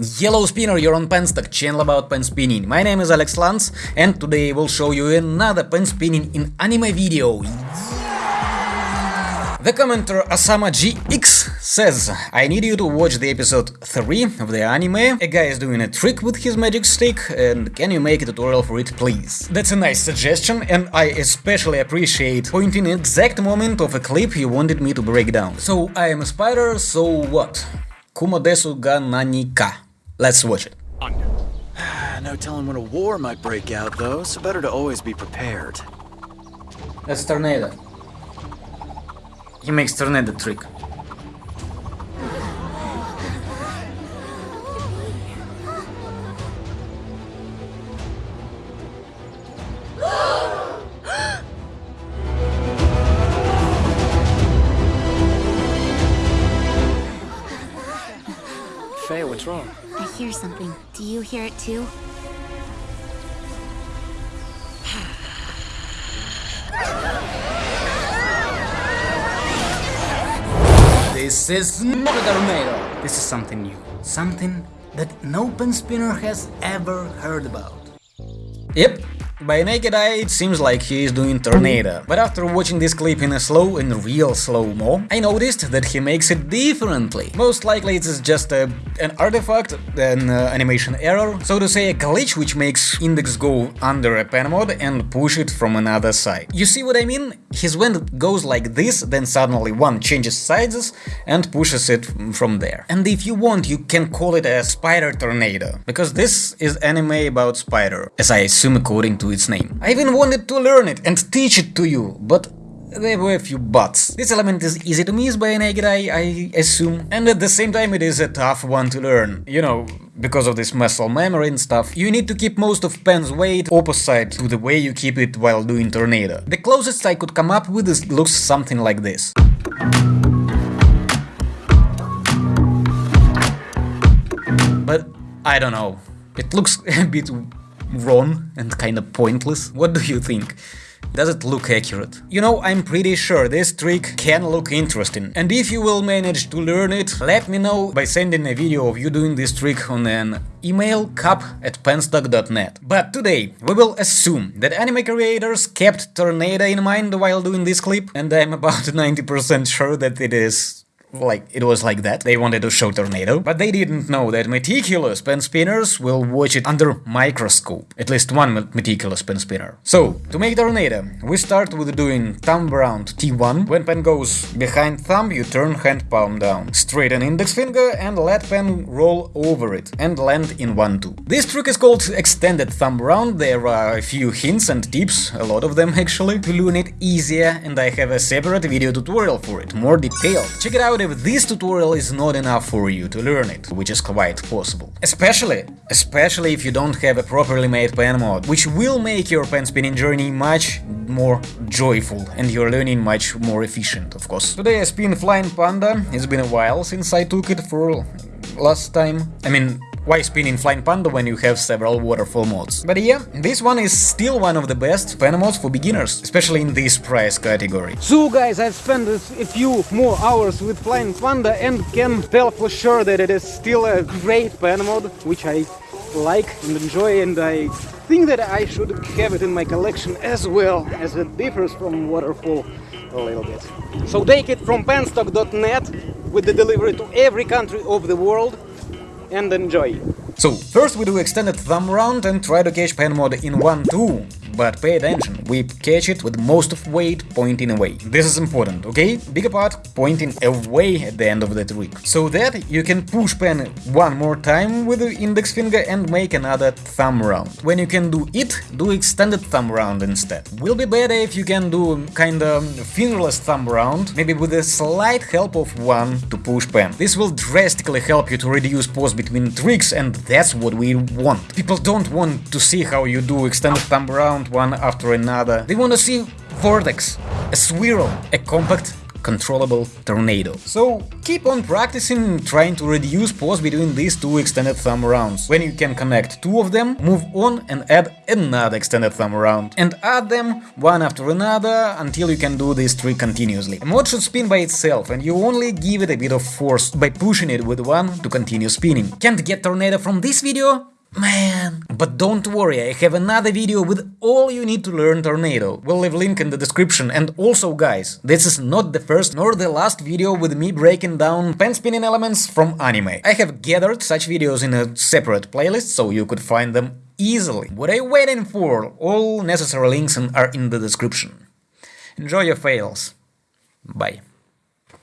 Yellow Spinner, you're on Penstock, channel about pen spinning. My name is Alex Lantz and today I will show you another pen spinning in anime video. The commenter Asama GX says, I need you to watch the episode 3 of the anime. A guy is doing a trick with his magic stick and can you make a tutorial for it please? That's a nice suggestion and I especially appreciate pointing exact moment of a clip you wanted me to break down. So I am a spider, so what? Kumodesu ga nanika. Let's watch it. No telling when a war might break out, though, so better to always be prepared. That's Tornado. He makes Tornado trick. Hear something. Do you hear it too? This is not a tornado. This is something new. Something that no pen spinner has ever heard about. Yep, by naked eye it seems like he is doing tornado, but after watching this clip in a slow and real slow-mo, I noticed that he makes it differently. Most likely it's just a, an artifact, an uh, animation error, so to say a glitch which makes index go under a pen mod and push it from another side. You see what I mean? His wind goes like this, then suddenly one changes sides and pushes it from there. And if you want, you can call it a spider tornado, because this is anime about spider, as I assume according to its name. I even wanted to learn it and teach it to you, but there were a few buts. This element is easy to miss by a naked eye, I assume, and at the same time it is a tough one to learn. You know, because of this muscle memory and stuff, you need to keep most of pen's weight opposite to the way you keep it while doing tornado. The closest I could come up with is looks something like this. But I don't know, it looks a bit wrong and kinda pointless. What do you think? Does it look accurate? You know, I'm pretty sure this trick can look interesting, and if you will manage to learn it, let me know by sending a video of you doing this trick on an email cup at penstock.net. But today, we will assume that anime creators kept Tornado in mind while doing this clip, and I'm about 90% sure that it is like it was like that. They wanted to show Tornado, but they didn't know that meticulous pen spinners will watch it under microscope. At least one meticulous pen spinner. So, to make Tornado, we start with doing thumb round T1. When pen goes behind thumb, you turn hand palm down. Straighten index finger and let pen roll over it and land in 1-2. This trick is called extended thumb round. There are a few hints and tips, a lot of them actually, to learn it easier and I have a separate video tutorial for it, more detailed. Check it out if this tutorial is not enough for you to learn it, which is quite possible. Especially, especially if you don't have a properly made pen mod, which will make your pen spinning journey much more joyful and your learning much more efficient, of course. Today I spin Flying Panda, it's been a while since I took it for last time. I mean, why spinning Flying Panda when you have several waterfall mods? But yeah, this one is still one of the best pen mods for beginners, especially in this price category. So guys, I've spent a few more hours with Flying Panda and can tell for sure that it is still a great pen mod, which I like and enjoy and I think that I should have it in my collection as well, as it differs from Waterfall a little bit. So take it from penstock.net with the delivery to every country of the world and enjoy. So, first we do extended thumb round and try to catch pen mod in 1-2, but pay attention, we catch it with most of weight pointing away. This is important, okay? Bigger part pointing away at the end of the trick. So that you can push pen one more time with the index finger and make another thumb round. When you can do it, do extended thumb round instead. Will be better if you can do kinda fingerless thumb round, maybe with a slight help of one to push pen. This will drastically help you to reduce pause between tricks and that's what we want. People don't want to see how you do extended thumb round one after another. They want to see vortex, a swirl, a compact controllable tornado. So keep on practicing trying to reduce pause between these two extended thumb rounds. When you can connect two of them, move on and add another extended thumb round. And add them one after another until you can do this trick continuously. A mod should spin by itself and you only give it a bit of force by pushing it with one to continue spinning. Can't get tornado from this video? Man, but don't worry, I have another video with all you need to learn Tornado. We'll leave link in the description and also guys, this is not the first nor the last video with me breaking down pen spinning elements from anime. I have gathered such videos in a separate playlist so you could find them easily. What are you waiting for? All necessary links are in the description. Enjoy your fails. Bye.